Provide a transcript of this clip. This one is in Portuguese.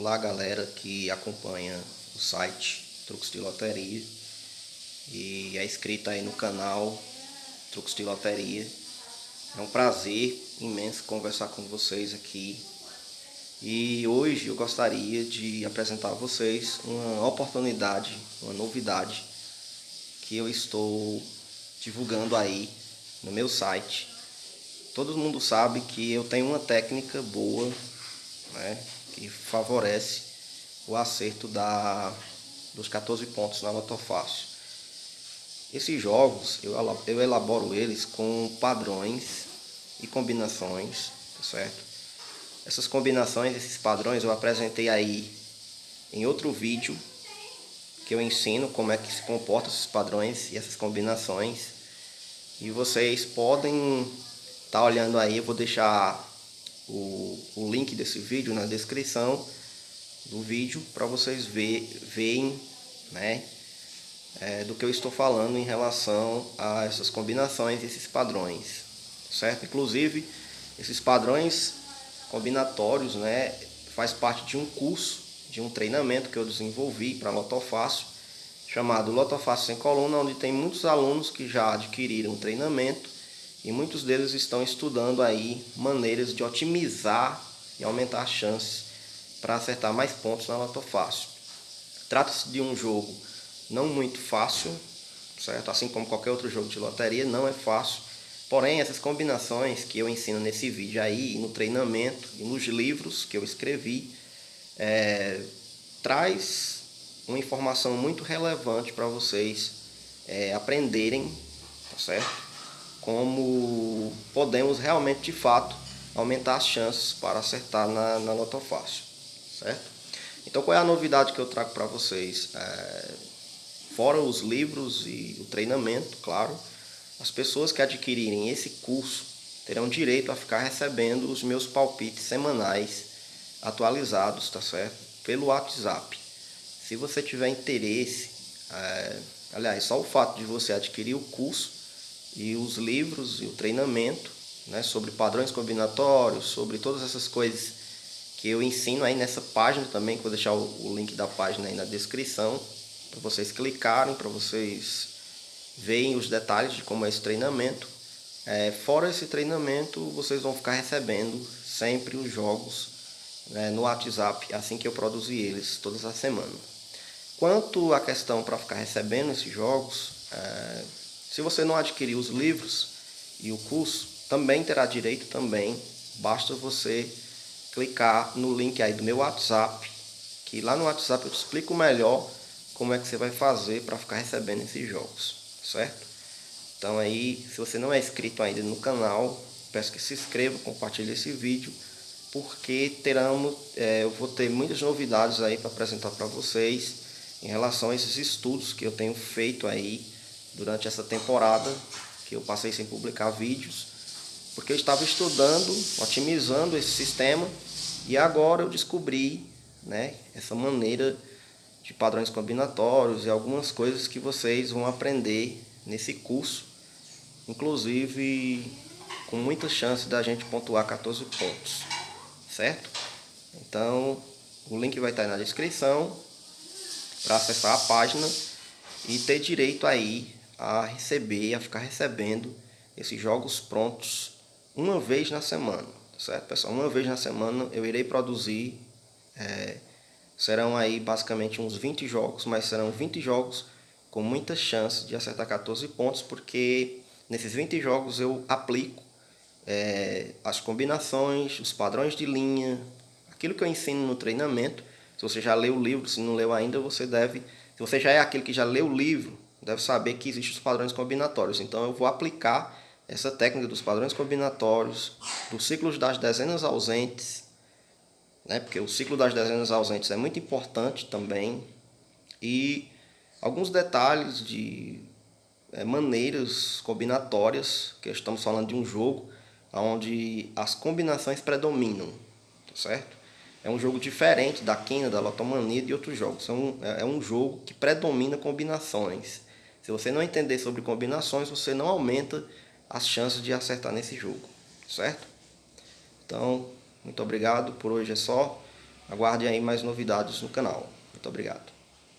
Olá galera que acompanha o site Truques de Loteria e é inscrito aí no canal Truques de Loteria. É um prazer imenso conversar com vocês aqui e hoje eu gostaria de apresentar a vocês uma oportunidade, uma novidade que eu estou divulgando aí no meu site. Todo mundo sabe que eu tenho uma técnica boa, né? Que favorece o acerto da, dos 14 pontos na Loto Fácil. Esses jogos, eu, eu elaboro eles com padrões e combinações, tá certo? Essas combinações, esses padrões eu apresentei aí em outro vídeo que eu ensino como é que se comportam esses padrões e essas combinações. E vocês podem estar tá olhando aí, eu vou deixar o, o link desse vídeo na descrição do vídeo para vocês ver, verem né, é, do que eu estou falando em relação a essas combinações, esses padrões, certo? Inclusive, esses padrões combinatórios, né, faz parte de um curso, de um treinamento que eu desenvolvi para Lotofácil, chamado Lotofácil sem coluna, onde tem muitos alunos que já adquiriram treinamento e muitos deles estão estudando aí maneiras de otimizar e aumentar as chances para acertar mais pontos na Loto Fácil. Trata-se de um jogo não muito fácil, certo? Assim como qualquer outro jogo de loteria, não é fácil. Porém, essas combinações que eu ensino nesse vídeo aí, no treinamento e nos livros que eu escrevi, é, traz uma informação muito relevante para vocês é, aprenderem, tá certo? Como podemos realmente, de fato, aumentar as chances para acertar na, na Loto Fácil, certo? Então, qual é a novidade que eu trago para vocês? É, fora os livros e o treinamento, claro, as pessoas que adquirirem esse curso terão direito a ficar recebendo os meus palpites semanais atualizados, tá certo? Pelo WhatsApp. Se você tiver interesse, é, aliás, só o fato de você adquirir o curso e os livros e o treinamento né, sobre padrões combinatórios, sobre todas essas coisas que eu ensino aí nessa página também, que vou deixar o, o link da página aí na descrição, para vocês clicarem, para vocês verem os detalhes de como é esse treinamento. É, fora esse treinamento, vocês vão ficar recebendo sempre os jogos né, no WhatsApp, assim que eu produzir eles todas as semanas. Quanto à questão para ficar recebendo esses jogos, é, se você não adquirir os livros e o curso, também terá direito também. Basta você clicar no link aí do meu WhatsApp, que lá no WhatsApp eu te explico melhor como é que você vai fazer para ficar recebendo esses jogos, certo? Então aí, se você não é inscrito ainda no canal, peço que se inscreva, compartilhe esse vídeo, porque teremos, é, eu vou ter muitas novidades aí para apresentar para vocês em relação a esses estudos que eu tenho feito aí durante essa temporada que eu passei sem publicar vídeos, porque eu estava estudando, otimizando esse sistema e agora eu descobri né, essa maneira de padrões combinatórios e algumas coisas que vocês vão aprender nesse curso, inclusive com muita chance da gente pontuar 14 pontos, certo? Então, o link vai estar aí na descrição para acessar a página e ter direito aí a receber, a ficar recebendo esses jogos prontos uma vez na semana, certo pessoal? Uma vez na semana eu irei produzir, é, serão aí basicamente uns 20 jogos, mas serão 20 jogos com muita chance de acertar 14 pontos, porque nesses 20 jogos eu aplico é, as combinações, os padrões de linha, aquilo que eu ensino no treinamento. Se você já leu o livro, se não leu ainda, você deve... Se você já é aquele que já leu o livro, deve saber que existem os padrões combinatórios. Então eu vou aplicar essa técnica dos padrões combinatórios, dos ciclos das dezenas ausentes, né? porque o ciclo das dezenas ausentes é muito importante também, e alguns detalhes de é, maneiras combinatórias, que estamos falando de um jogo onde as combinações predominam, tá certo? É um jogo diferente da quina, da lotomania e de outros jogos. É um, é um jogo que predomina combinações. Se você não entender sobre combinações, você não aumenta as chances de acertar nesse jogo, certo? Então, muito obrigado, por hoje é só. aguardem aí mais novidades no canal. Muito obrigado.